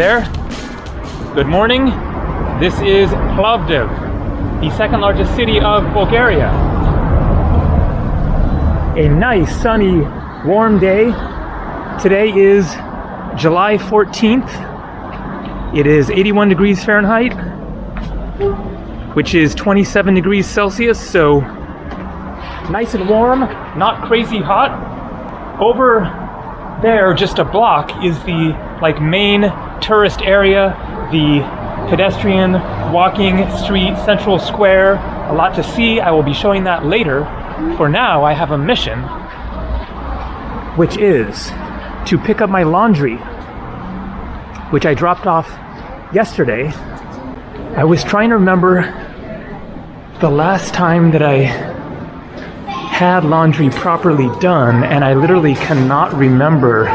There. Good morning. This is Plovdiv, the second largest city of Bulgaria. A nice, sunny, warm day. Today is July 14th. It is 81 degrees Fahrenheit, which is 27 degrees Celsius, so nice and warm, not crazy hot. Over there, just a block, is the like main tourist area, the pedestrian walking street, Central Square, a lot to see. I will be showing that later. For now, I have a mission, which is to pick up my laundry, which I dropped off yesterday. I was trying to remember the last time that I had laundry properly done, and I literally cannot remember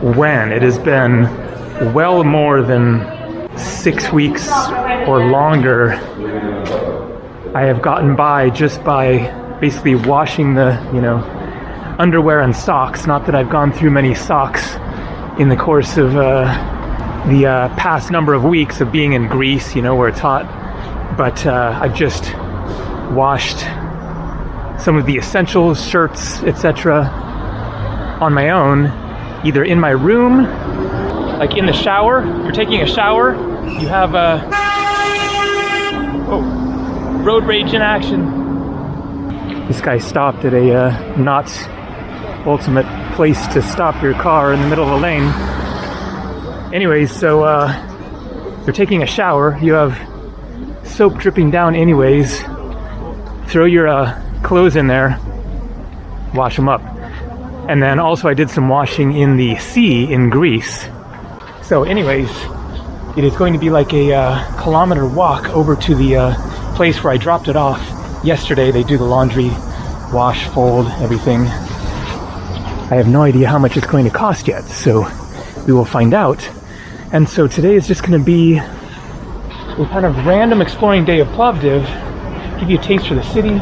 when. It has been well more than six weeks or longer. I have gotten by just by basically washing the, you know, underwear and socks. Not that I've gone through many socks in the course of uh, the uh, past number of weeks of being in Greece, you know, where it's hot. But uh, I've just washed some of the essentials, shirts, etc. on my own, either in my room, like in the shower. You're taking a shower, you have a oh, road rage in action. This guy stopped at a uh, not ultimate place to stop your car in the middle of a lane. Anyways, so uh, you're taking a shower, you have soap dripping down anyways. Throw your uh, clothes in there, wash them up. And then also I did some washing in the sea in Greece. So anyways, it is going to be like a uh, kilometer walk over to the uh, place where I dropped it off yesterday. They do the laundry, wash, fold, everything. I have no idea how much it's going to cost yet, so we will find out. And so today is just going to be a kind of random exploring day of Plovdiv, give you a taste for the city,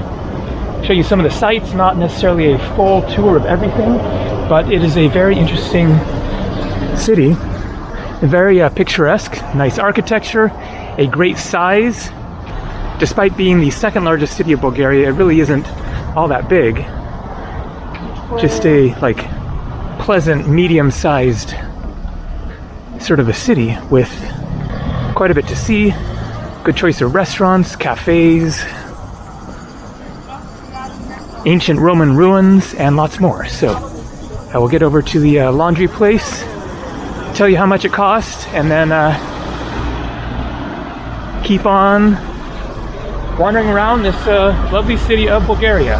show you some of the sights, not necessarily a full tour of everything, but it is a very interesting city. Very uh, picturesque, nice architecture, a great size. Despite being the second largest city of Bulgaria, it really isn't all that big. Just a like pleasant, medium-sized sort of a city with quite a bit to see. Good choice of restaurants, cafes, ancient Roman ruins, and lots more. So I will get over to the uh, laundry place, tell you how much it cost, and then uh, keep on wandering around this uh, lovely city of Bulgaria.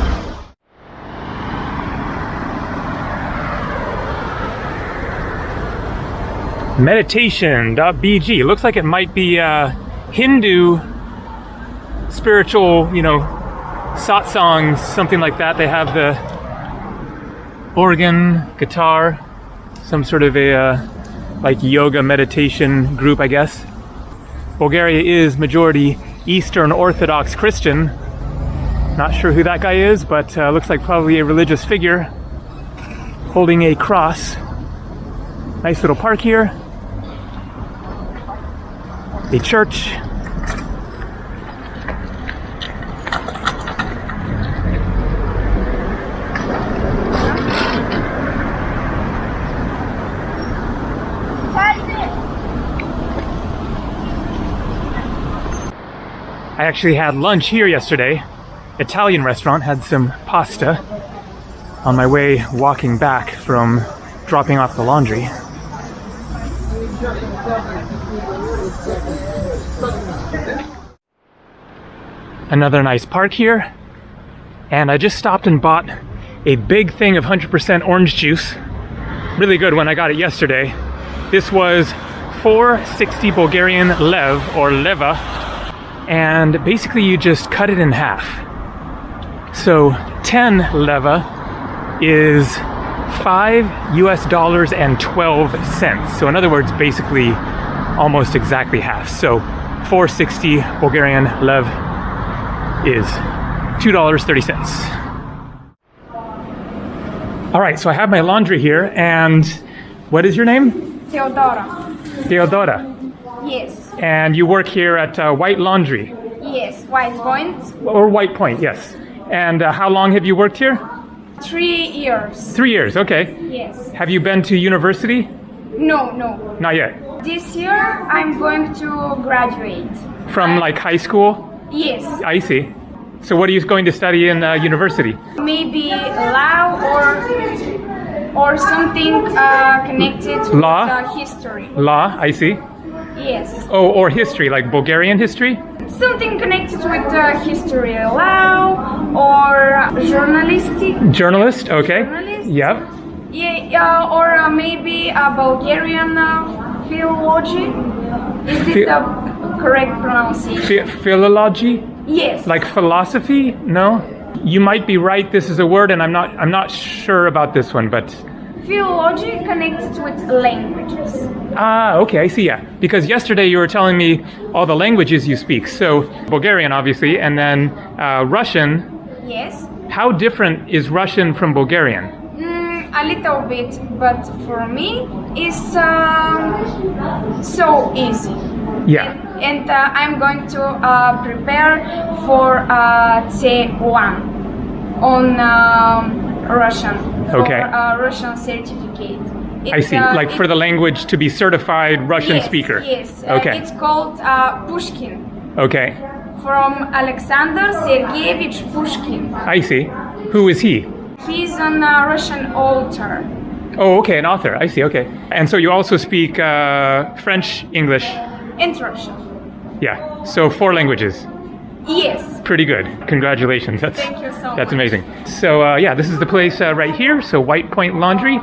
Meditation.bg. Looks like it might be uh, Hindu spiritual, you know, satsangs, something like that. They have the organ, guitar, some sort of a uh, like yoga meditation group, I guess. Bulgaria is majority Eastern Orthodox Christian. Not sure who that guy is, but uh, looks like probably a religious figure holding a cross. Nice little park here. A church, I actually had lunch here yesterday. Italian restaurant, had some pasta on my way walking back from dropping off the laundry. Another nice park here. And I just stopped and bought a big thing of 100% orange juice. Really good when I got it yesterday. This was 460 Bulgarian lev or leva and basically you just cut it in half. So 10 leva is 5 US dollars and 12 cents. So in other words, basically almost exactly half. So 460 Bulgarian lev is $2.30. All right, so I have my laundry here and what is your name? Theodora. Theodora. Yes, And you work here at uh, White Laundry, yes, White Point. or White Point, yes. And uh, how long have you worked here? Three years. Three years, okay. Yes. Have you been to university? No, no. Not yet. This year I'm going to graduate. From like high school? Yes, I see. So what are you going to study in uh, university? maybe law or or something uh, connected Law? with uh, history. Law, I see. Yes, Oh, or history, like Bulgarian history? something connected with uh, history, law or journalistic. Journalist, okay. Journalist? Yep. Yeah, uh, or uh, maybe a Bulgarian uh, philology. Is this Phi- the correct pronunciation? Phi- philology, yes. like philosophy? No. You might be right. This is a word, and I'm not. I'm not sure about this one, but philology connected with languages. ah, okay, I see. Yeah, because yesterday you were telling me all the languages you speak. So Bulgarian, obviously, and then uh, Russian. Yes. How different is Russian from Bulgarian? Mm, a little bit, but for me, it's um, so easy. Yeah. And uh, I'm going to uh, prepare for uh, C1 on um, Russian. For, Okay. uh, Russian certificate. I see. uh, like for the language to be certified Russian yes, speaker. Yes. Uh, Okay. It's called uh, Pushkin Okay. from Alexander Sergeyevich Pushkin. I see. Who is he? He's an uh, Russian author. Oh, okay, an author. I see. Okay. And so you also speak uh, French, English. and Russian. Yeah. So four languages. Yes. Pretty good. Congratulations. That's Thank you so that's much. amazing. So uh, yeah, this is the place uh, right here. So White Point Laundry,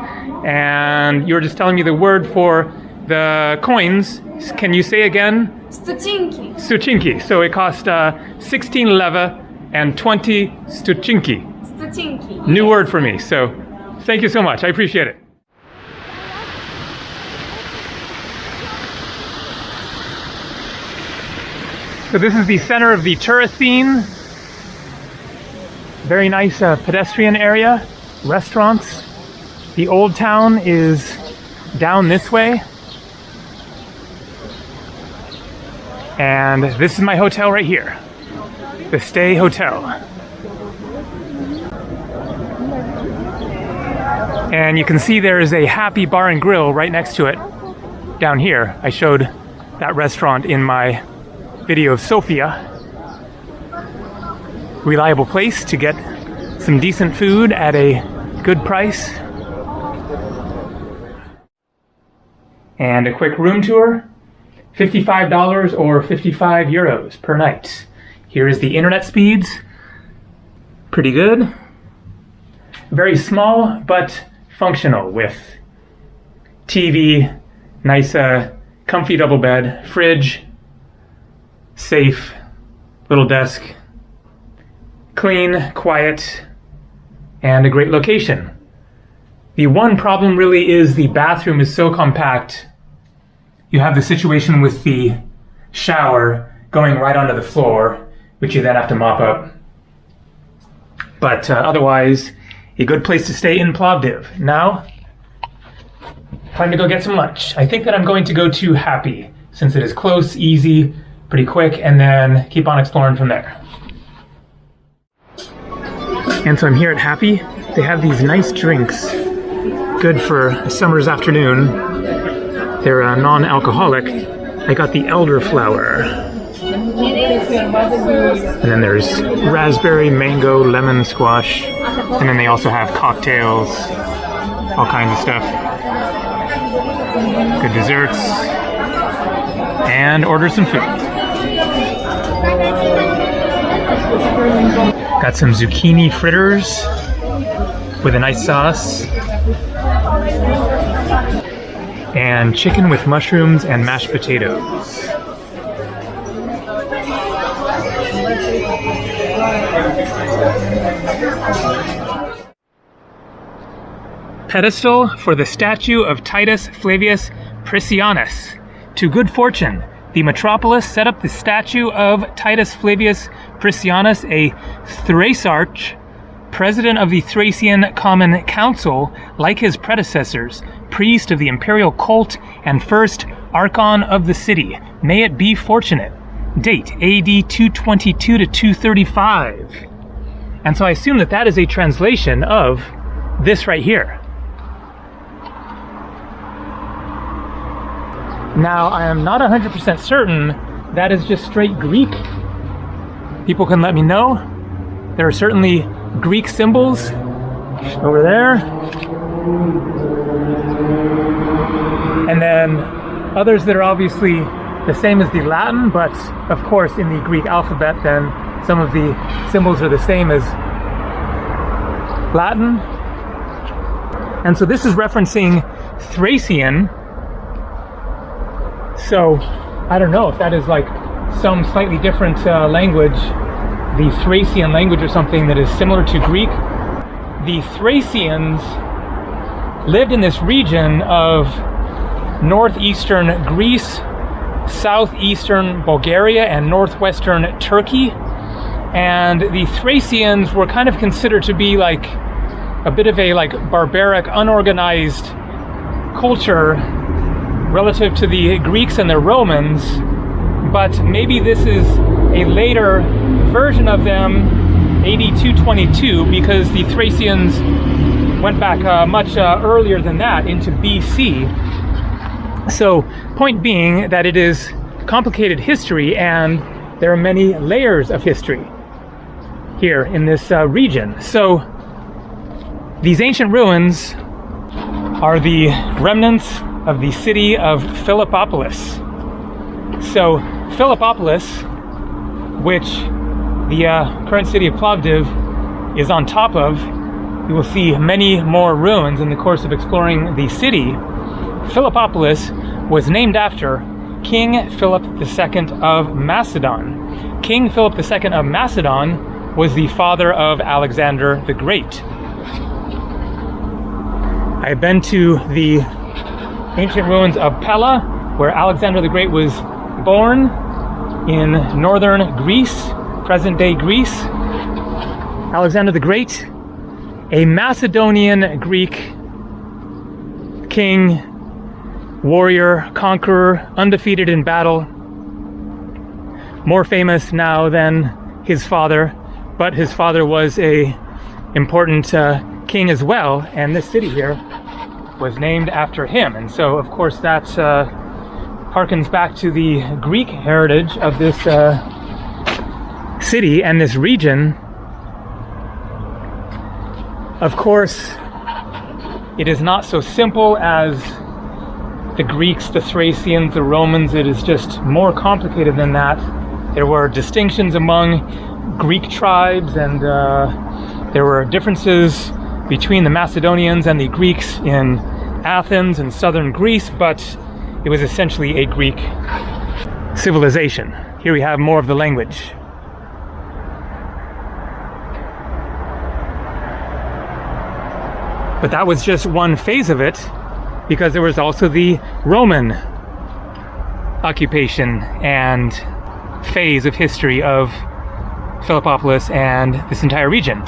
and you were just telling me the word for the coins. Can you say again? Stutinki. Stuchinki. So it cost uh, 16 leva and 20 stuchinki. Stutinki. New word for me. So thank you so much. I appreciate it. So this is the center of the Turricene. Very nice uh, pedestrian area, restaurants. The old town is down this way. And this is my hotel right here. The Stay Hotel. And you can see there is a Happy Bar and Grill right next to it down here. I showed that restaurant in my video of Sofia. Reliable place to get some decent food at a good price. And a quick room tour $55 or 55 euros per night. Here is the internet speeds. Pretty good. Very small but functional with TV, nice uh, comfy double bed, fridge, safe, little desk, clean, quiet, and a great location. The one problem really is the bathroom is so compact. You have the situation with the shower going right onto the floor, which you then have to mop up. But uh, otherwise, a good place to stay in Plovdiv. Now, time to go get some lunch. I think that I'm going to go to Happy, since it is close, easy, pretty quick, and then keep on exploring from there. And so I'm here at Happy. They have these nice drinks, good for a summer's afternoon. They're uh, non-alcoholic. I got the elderflower. And then there's raspberry, mango, lemon squash. And then they also have cocktails, all kinds of stuff. Good desserts. And order some food. Got some zucchini fritters with a nice sauce. And chicken with mushrooms and mashed potatoes. Pedestal for the statue of Titus Flavius Priscianus. To good fortune, the metropolis set up the statue of Titus Flavius Priscianus, a Thraciarch, president of the Thracian Common Council, like his predecessors, priest of the imperial cult, and first Archon of the city. May it be fortunate. Date AD 222 to 235. And so I assume that that is a translation of this right here. Now, I am not 100% certain that is just straight Greek. People can let me know. There are certainly Greek symbols over there. And then others that are obviously the same as the Latin, but of course in the Greek alphabet, then some of the symbols are the same as Latin. And so this is referencing Thracian, so I don't know if that is like some slightly different uh, language, the Thracian language or something that is similar to Greek. The Thracians lived in this region of northeastern Greece, southeastern Bulgaria, and northwestern Turkey. And the Thracians were kind of considered to be like a bit of a like barbaric, unorganized culture relative to the Greeks and the Romans, but maybe this is a later version of them, AD 222, because the Thracians went back uh, much uh, earlier than that into BC. So, point being that it is complicated history and there are many layers of history here in this uh, region. So, these ancient ruins are the remnants of the city of Philippopolis. So, Philippopolis, which the uh, current city of Plovdiv is on top of, you will see many more ruins in the course of exploring the city. Philippopolis was named after King Philip II of Macedon. King Philip II of Macedon was the father of Alexander the Great. I've been to the ancient ruins of Pella, where Alexander the Great was born in northern Greece, present day Greece. Alexander the Great, a Macedonian Greek king, warrior, conqueror, undefeated in battle. More famous now than his father, but his father was a important uh, king as well, and this city here was named after him. And so, of course, that uh, harkens back to the Greek heritage of this uh, city and this region. Of course, it is not so simple as the Greeks, the Thracians, the Romans. It is just more complicated than that. There were distinctions among Greek tribes, and uh, there were differences between the Macedonians and the Greeks in Athens and southern Greece, but it was essentially a Greek civilization. Here we have more of the language. But that was just one phase of it, because there was also the Roman occupation and phase of history of Philippopolis and this entire region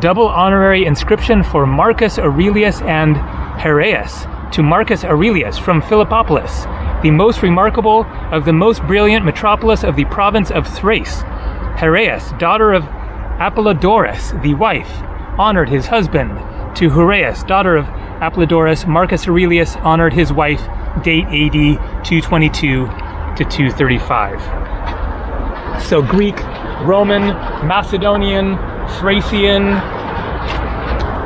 double honorary inscription for Marcus Aurelius and Heraeus to Marcus Aurelius from Philippopolis, the most remarkable of the most brilliant metropolis of the province of Thrace. Heraeus, daughter of Apollodorus, the wife, honored his husband. To Heraeus, daughter of Apollodorus, Marcus Aurelius honored his wife, date AD 222 to 235. So Greek, Roman, Macedonian, Thracian,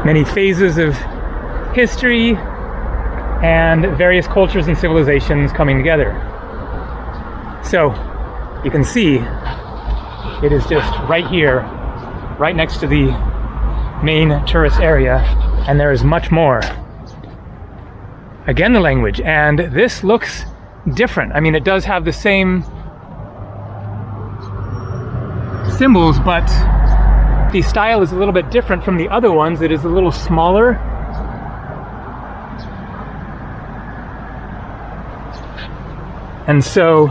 many phases of history, and various cultures and civilizations coming together. So you can see it is just right here, right next to the main tourist area, and there is much more. Again, the language, and this looks different. I mean, it does have the same symbols, but the style is a little bit different from the other ones. It is a little smaller. And so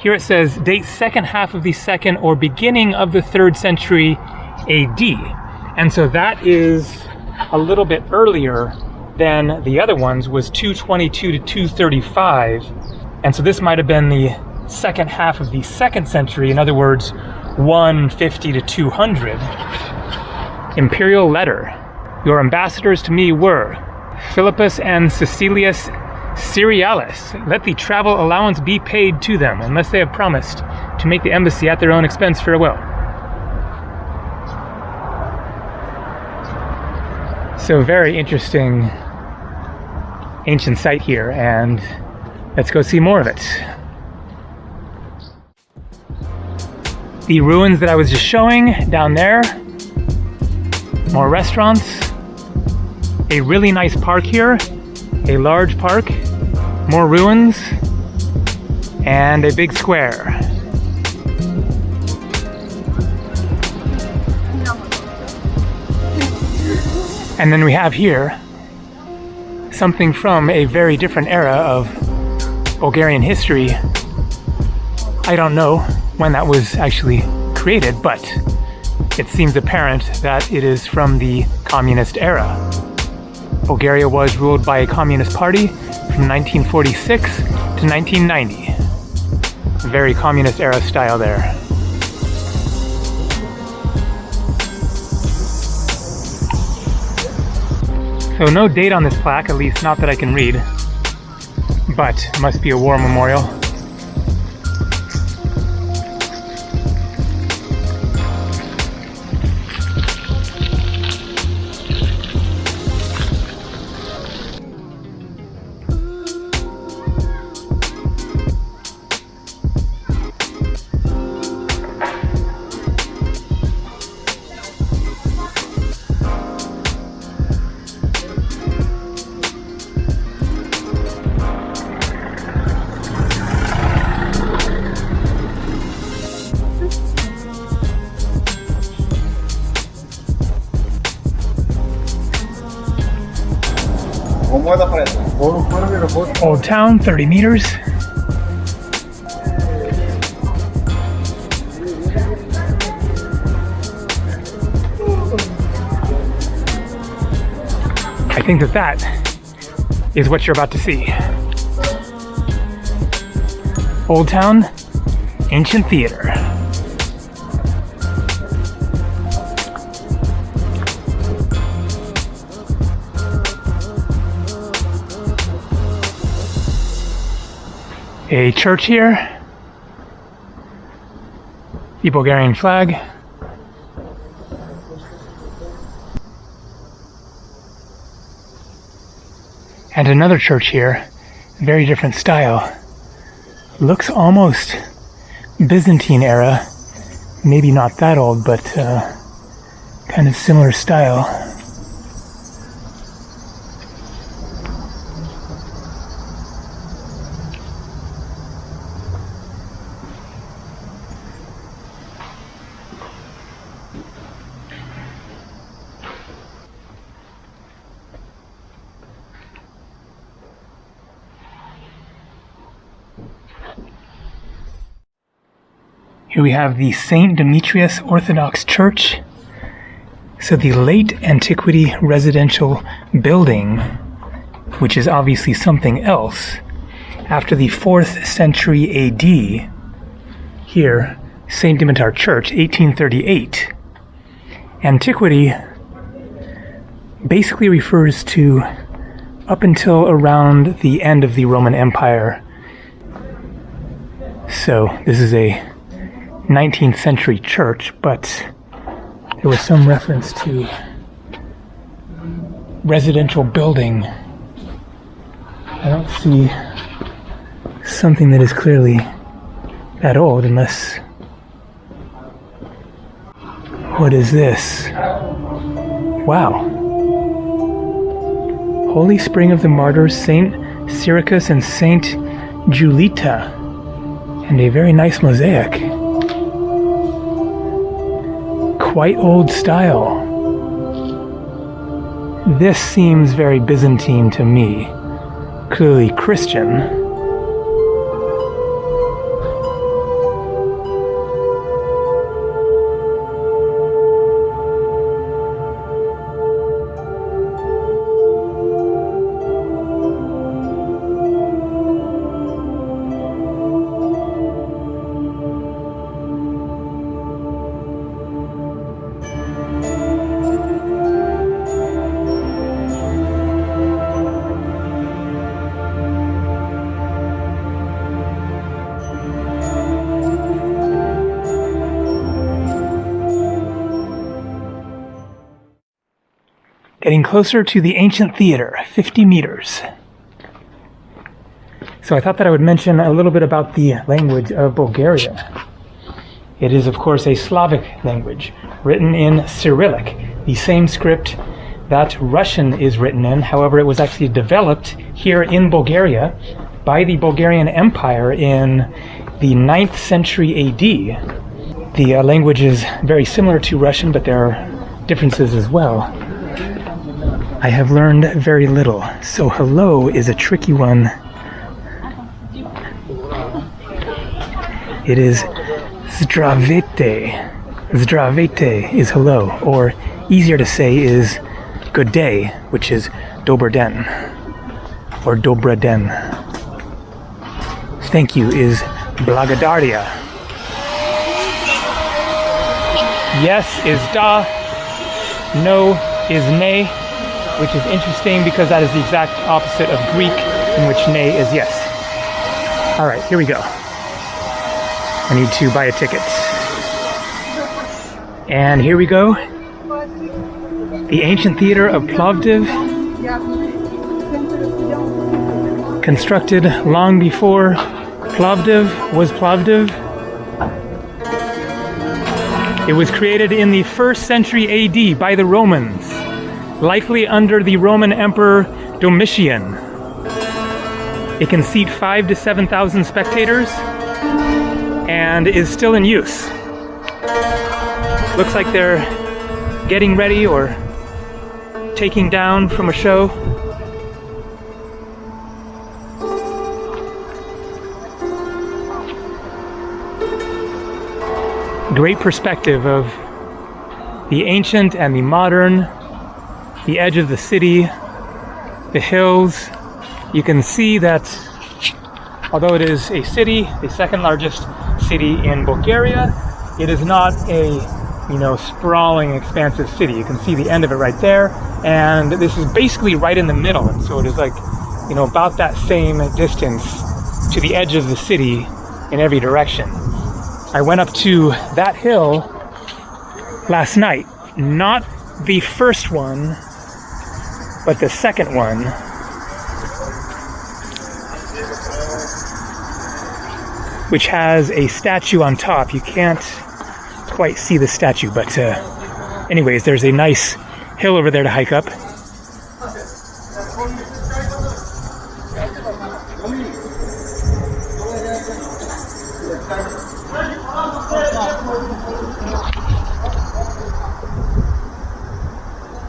here it says date second half of the second or beginning of the third century AD. And so that is a little bit earlier than the other ones was 222 to 235. And so this might have been the second half of the second century, in other words, 150 to 200. Imperial letter. Your ambassadors to me were Philippus and Cecilius Cerealis. Let the travel allowance be paid to them, unless they have promised to make the embassy at their own expense farewell. So, very interesting ancient site here, and let's go see more of it. The ruins that I was just showing down there, more restaurants, a really nice park here, a large park, more ruins, and a big square. And then we have here something from a very different era of Bulgarian history. I don't know when that was actually created, but it seems apparent that it is from the communist era. Bulgaria was ruled by a communist party from 1946 to 1990. Very communist era style there. So no date on this plaque, at least not that I can read, but must be a war memorial. Old Town, 30 meters. I think that that is what you're about to see. Old Town, Ancient Theater. A church here, the Bulgarian flag, and another church here, very different style. Looks almost Byzantine era, maybe not that old, but uh, kind of similar style. Here we have the St. Demetrius Orthodox Church. So the late antiquity residential building, which is obviously something else, after the 4th century AD, here, St. Dimitar Church, 1838. Antiquity basically refers to up until around the end of the Roman Empire. So this is a 19th century church, but there was some reference to residential building. I don't see something that is clearly that old unless. What is this? Wow. Holy Spring of the Martyrs, Saint Cyricus and Saint Julita, and a very nice mosaic quite old style. This seems very Byzantine to me, clearly Christian. Closer to the ancient theater, 50 meters. So I thought that I would mention a little bit about the language of Bulgaria. It is, of course, a Slavic language written in Cyrillic, the same script that Russian is written in. However, it was actually developed here in Bulgaria by the Bulgarian Empire in the 9th century AD. The uh, language is very similar to Russian, but there are differences as well. I have learned very little, so hello is a tricky one. It is Zdravete. Zdravete is hello, or easier to say is good day, which is Dober den, or Dobra den. Thank you is Blagadaria. Yes is da, no is ne, which is interesting because that is the exact opposite of Greek, in which ne is yes. All right, here we go. I need to buy a ticket. And here we go. The ancient theater of Plovdiv, constructed long before Plovdiv was Plovdiv. It was created in the first century AD by the Romans, likely under the Roman Emperor Domitian. It can seat five to 7,000 spectators and is still in use. Looks like they're getting ready or taking down from a show. Great perspective of the ancient and the modern, the edge of the city, the hills. You can see that although it is a city, the second largest city in Bulgaria, it is not a you know sprawling expansive city. You can see the end of it right there. And this is basically right in the middle. And so it is like you know about that same distance to the edge of the city in every direction. I went up to that hill last night. Not the first one but the second one which has a statue on top you can't quite see the statue, but uh, anyways, there's a nice hill over there to hike up.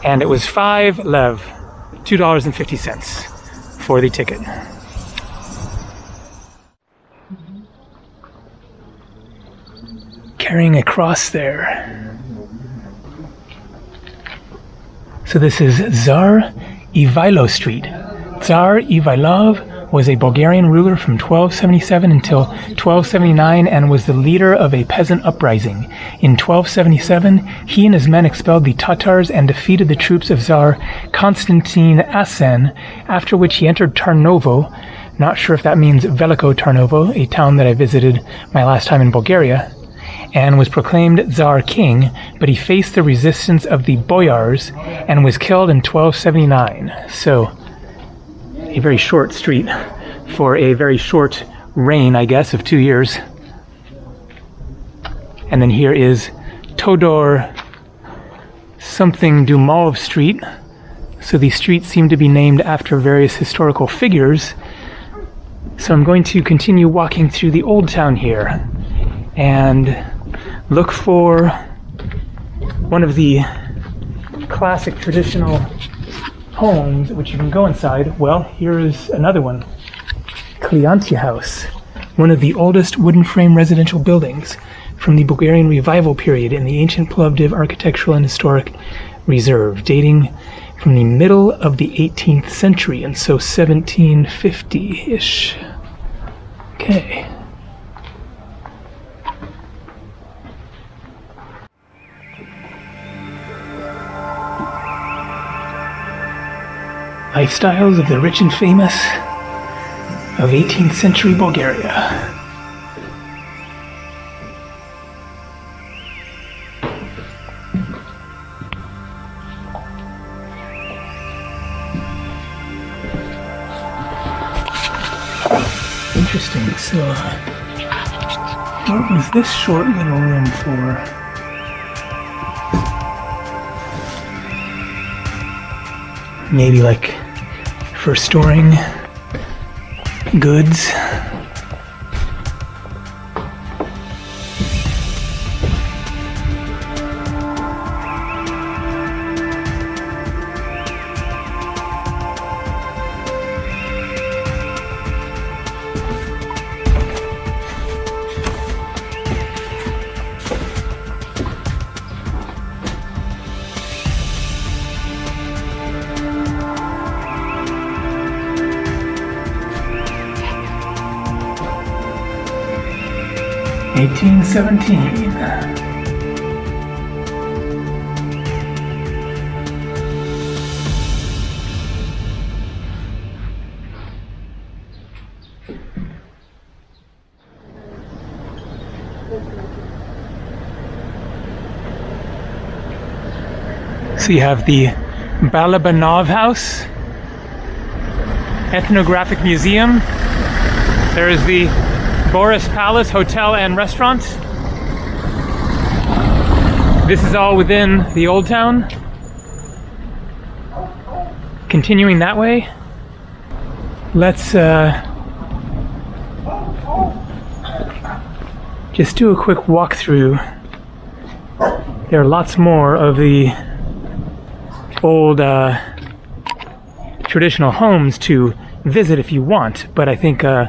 And it was five lev, $2.50 for the ticket. carrying a cross there. So this is Tsar Ivailo Street. Tsar Ivailov was a Bulgarian ruler from 1277 until 1279 and was the leader of a peasant uprising. In 1277, he and his men expelled the Tatars and defeated the troops of Tsar Constantine Asen, after which he entered Tarnovo, not sure if that means Veliko Tarnovo, a town that I visited my last time in Bulgaria, and was proclaimed Tsar king, but he faced the resistance of the boyars and was killed in 1279. So, a very short street for a very short reign, I guess, of two years. And then here is Todor something Dumov Street. So these streets seem to be named after various historical figures. So I'm going to continue walking through the old town here and look for one of the classic traditional homes which you can go inside. Well, here is another one. Kliantia House, one of the oldest wooden frame residential buildings from the Bulgarian revival period in the ancient Plovdiv Architectural and Historic Reserve, dating from the middle of the 18th century, and so 1750-ish. Okay. Lifestyles of the Rich and Famous of 18th Century Bulgaria. Interesting, so what was this short little room for? maybe like for storing goods. Eighteen seventeen. So you have the Balabanov House, Ethnographic Museum. There is the Boris Palace Hotel and Restaurant. This is all within the Old Town. Continuing that way, let's uh, just do a quick walkthrough. There are lots more of the old uh, traditional homes to visit if you want, but I think uh,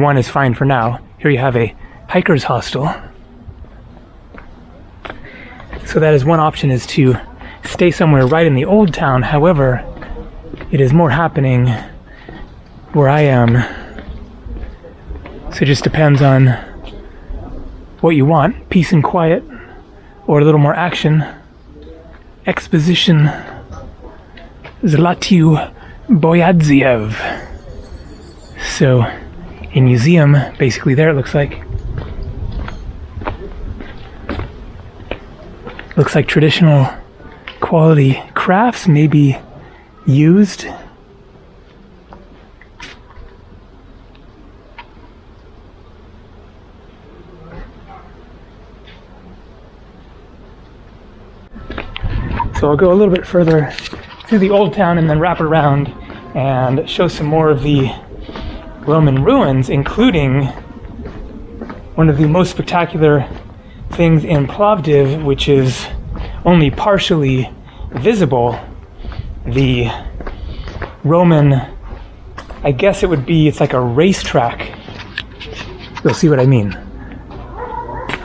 one is fine for now. Here you have a hiker's hostel. So that is one option is to stay somewhere right in the old town. However, it is more happening where I am. So it just depends on what you want, peace and quiet, or a little more action, exposition. Zlatiu Boyadziev. So, a museum basically there, it looks like. Looks like traditional quality crafts, maybe used. So I'll go a little bit further through the old town and then wrap around and show some more of the Roman ruins, including one of the most spectacular things in Plovdiv, which is only partially visible, the Roman, I guess it would be, it's like a racetrack. You'll see what I mean.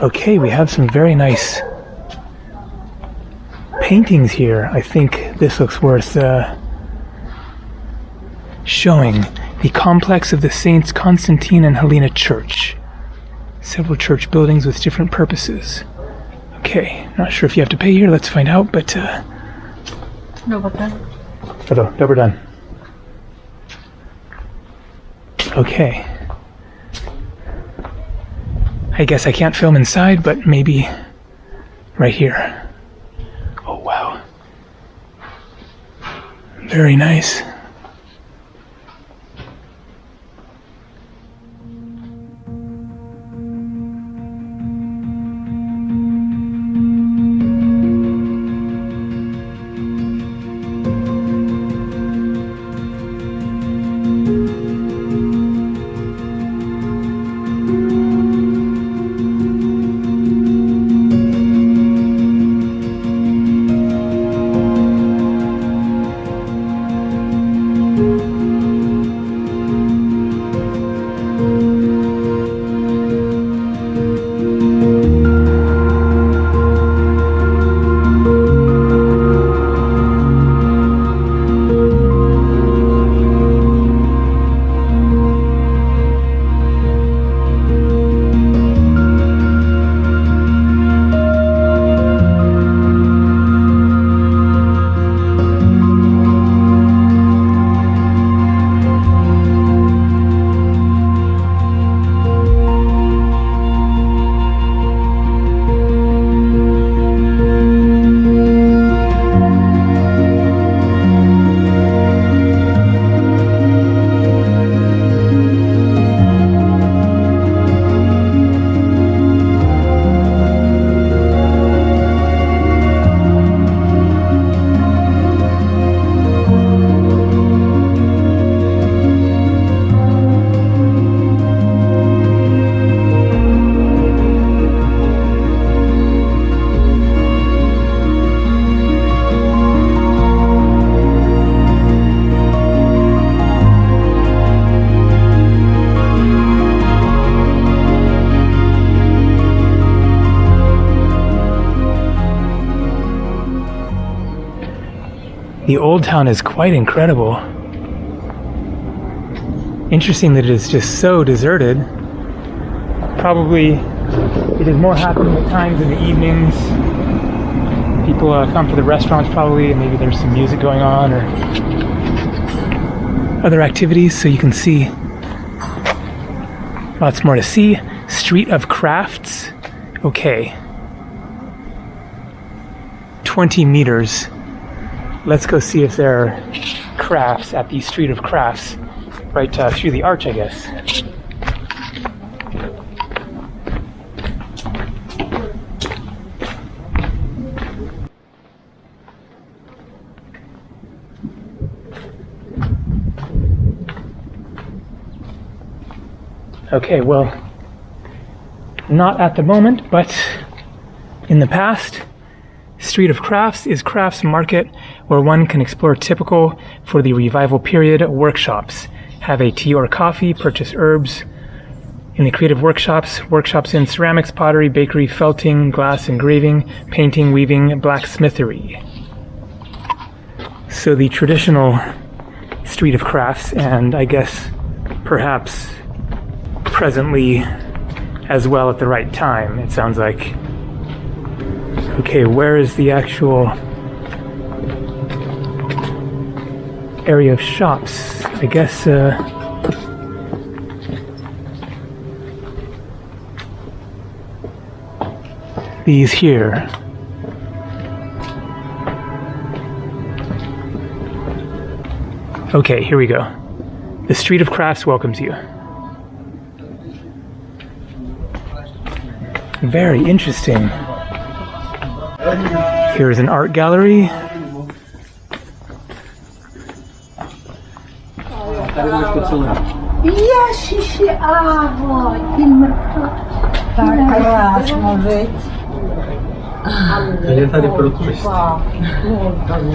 Okay, we have some very nice paintings here. I think this looks worth uh, showing. The complex of the Saints Constantine and Helena Church. Several church buildings with different purposes. Okay, not sure if you have to pay here, let's find out, but. Uh. Hello, double done. Okay. I guess I can't film inside, but maybe right here. Oh, wow. Very nice. Old town is quite incredible. Interesting that it is just so deserted. Probably it is more happening at times in the evenings. People uh, come to the restaurants probably, and maybe there's some music going on or other activities, so you can see lots more to see. Street of Crafts. Okay. 20 meters. Let's go see if there are crafts at the Street of Crafts right uh, through the arch, I guess. Okay, well, not at the moment, but in the past, Street of Crafts is crafts market where one can explore typical for the revival period workshops, have a tea or coffee, purchase herbs. In the creative workshops, workshops in ceramics, pottery, bakery, felting, glass engraving, painting, weaving, blacksmithery. So the traditional Street of Crafts, and I guess perhaps presently as well at the right time, it sounds like. Okay, where is the actual area of shops? I guess, uh, these here. Okay, here we go. The Street of Crafts welcomes you. Very interesting. Here's an art gallery.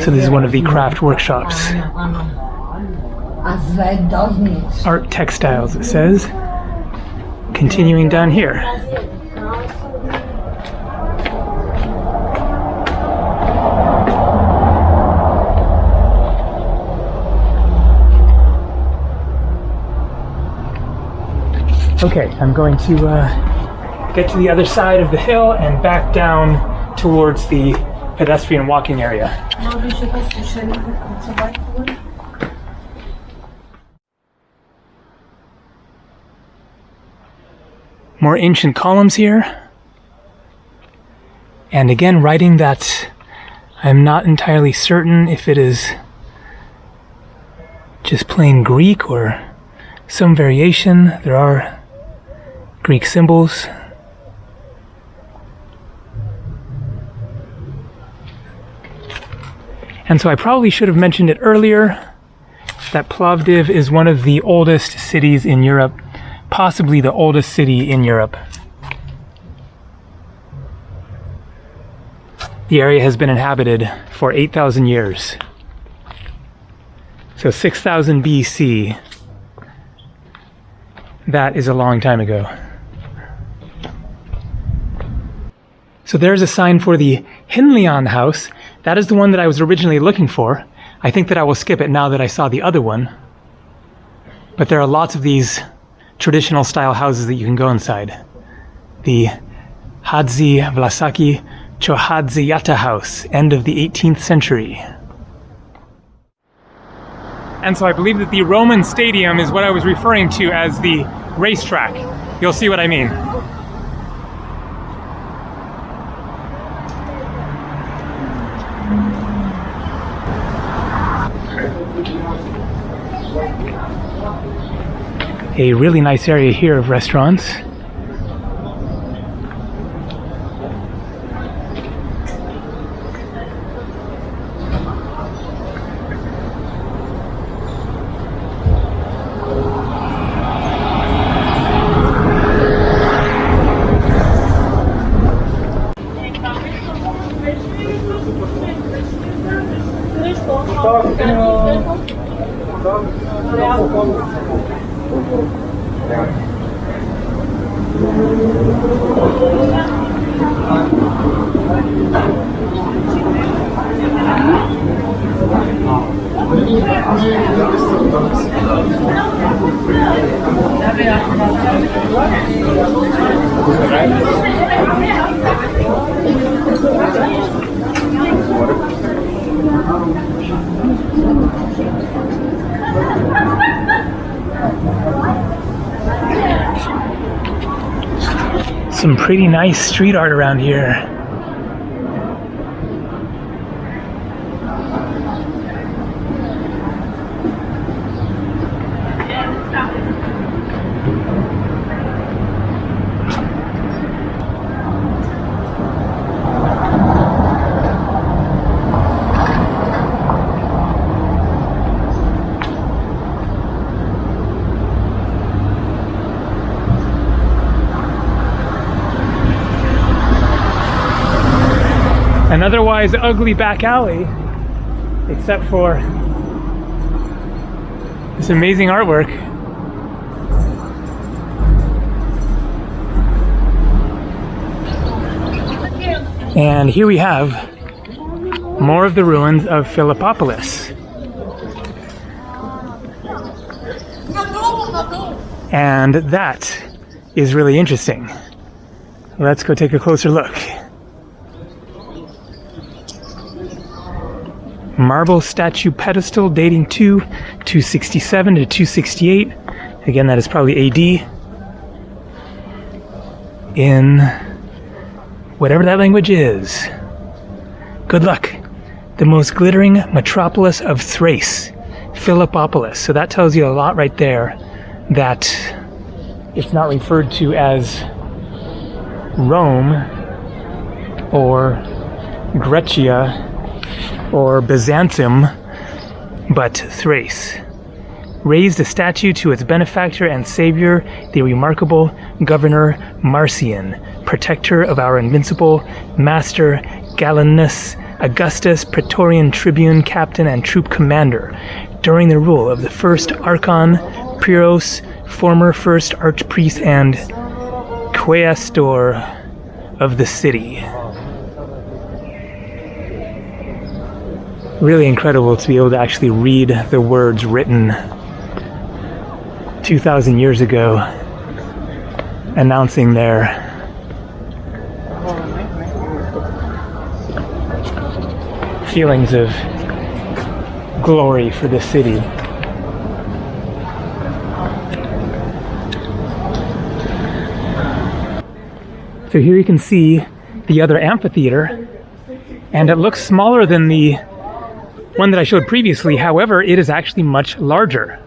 So this is one of the craft workshops. Art textiles, it says. Continuing down here. Okay, I'm going to uh, get to the other side of the hill and back down towards the pedestrian walking area. More ancient columns here. And again, writing that I'm not entirely certain if it is just plain Greek or some variation. There are Greek symbols. And so I probably should have mentioned it earlier that Plovdiv is one of the oldest cities in Europe, possibly the oldest city in Europe. The area has been inhabited for 8,000 years. So 6000 BC. That is a long time ago. So there's a sign for the Hinlian house. That is the one that I was originally looking for. I think that I will skip it now that I saw the other one. But there are lots of these traditional style houses that you can go inside. The Hadzi Vlasaki Chohadziyata house, end of the 18th century. And so I believe that the Roman stadium is what I was referring to as the racetrack. You'll see what I mean. A really nice area here of restaurants. Pretty nice street art around here. An otherwise ugly back alley, except for this amazing artwork. And here we have more of the ruins of Philippopolis. And that is really interesting. Let's go take a closer look. Marble statue pedestal dating to 267 to 268. Again, that is probably AD. In whatever that language is. Good luck. The most glittering metropolis of Thrace, Philippopolis. So that tells you a lot right there that it's not referred to as Rome or Grecia or Byzantium, but Thrace. Raised a statue to its benefactor and savior, the remarkable Governor Marcian, protector of our invincible master Gallienus Augustus, Praetorian tribune, captain, and troop commander, during the rule of the first Archon Pyrrhos, former first archpriest and quaestor of the city. Really incredible to be able to actually read the words written 2,000 years ago announcing their feelings of glory for the city. So here you can see the other amphitheater, and it looks smaller than the one that I showed previously. However, it is actually much larger.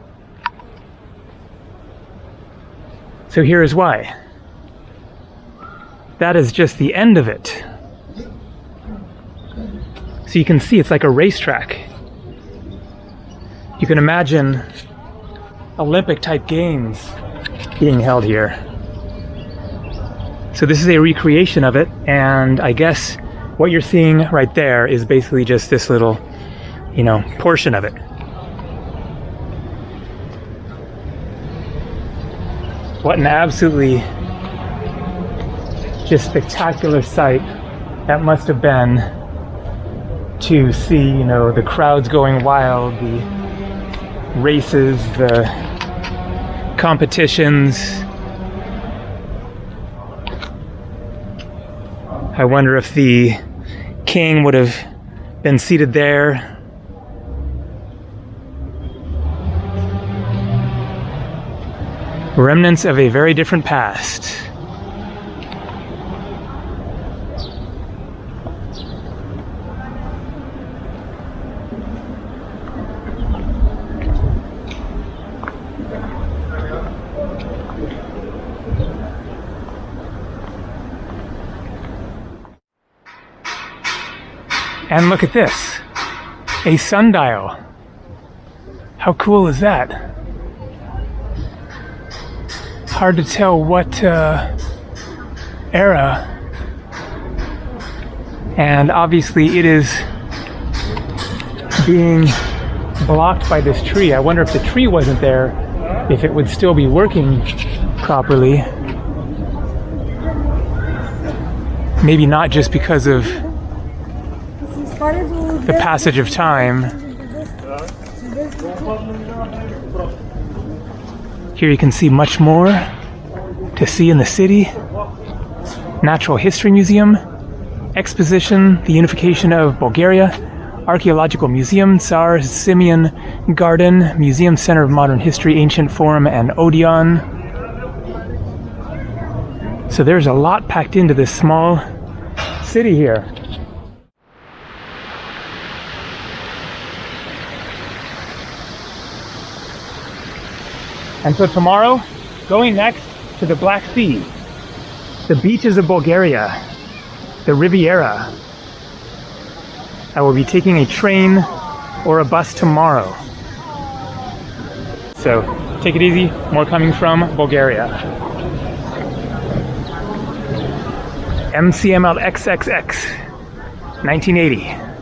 So here is why. That is just the end of it. So you can see it's like a racetrack. You can imagine Olympic type games being held here. So this is a recreation of it, and I guess what you're seeing right there is basically just this little, you know, portion of it. What an absolutely just spectacular sight that must have been to see, you know, the crowds going wild, the races, the competitions. I wonder if the king would have been seated there. Remnants of a very different past. And look at this a sundial. How cool is that? Hard to tell what uh, era. And obviously, it is being blocked by this tree. I wonder if the tree wasn't there, if it would still be working properly. Maybe not just because of the passage of time. Here you can see much more to see in the city. Natural History Museum, Exposition, the Unification of Bulgaria, Archaeological Museum, Tsar Simeon Garden, Museum Center of Modern History, Ancient Forum, and Odeon. So there's a lot packed into this small city here. And so tomorrow, going next to the Black Sea, the beaches of Bulgaria, the Riviera. I will be taking a train or a bus tomorrow. So take it easy, more coming from Bulgaria. MCML XXX, 1980.